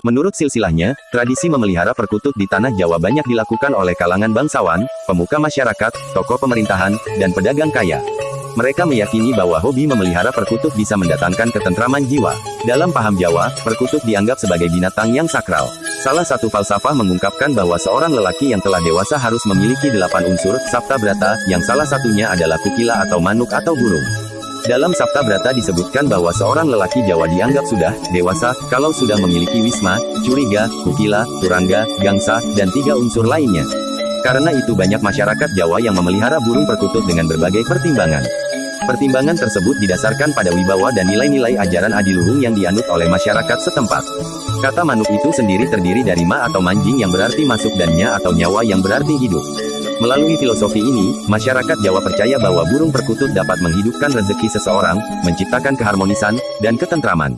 Menurut silsilahnya, tradisi memelihara perkutut di tanah Jawa banyak dilakukan oleh kalangan bangsawan, pemuka masyarakat, tokoh pemerintahan, dan pedagang kaya. Mereka meyakini bahwa hobi memelihara perkutut bisa mendatangkan ketentraman jiwa. Dalam paham Jawa, perkutut dianggap sebagai binatang yang sakral. Salah satu falsafah mengungkapkan bahwa seorang lelaki yang telah dewasa harus memiliki delapan unsur, sabta brata, yang salah satunya adalah kukila atau manuk atau burung. Dalam Sabta Brata disebutkan bahwa seorang lelaki Jawa dianggap sudah dewasa kalau sudah memiliki wisma, curiga, kukila, turangga, gangsa, dan tiga unsur lainnya. Karena itu banyak masyarakat Jawa yang memelihara burung perkutut dengan berbagai pertimbangan. Pertimbangan tersebut didasarkan pada wibawa dan nilai-nilai ajaran adiluhung yang dianut oleh masyarakat setempat. Kata manuk itu sendiri terdiri dari ma atau manjing yang berarti masuk dan nya atau nyawa yang berarti hidup. Melalui filosofi ini, masyarakat Jawa percaya bahwa burung perkutut dapat menghidupkan rezeki seseorang, menciptakan keharmonisan, dan ketentraman.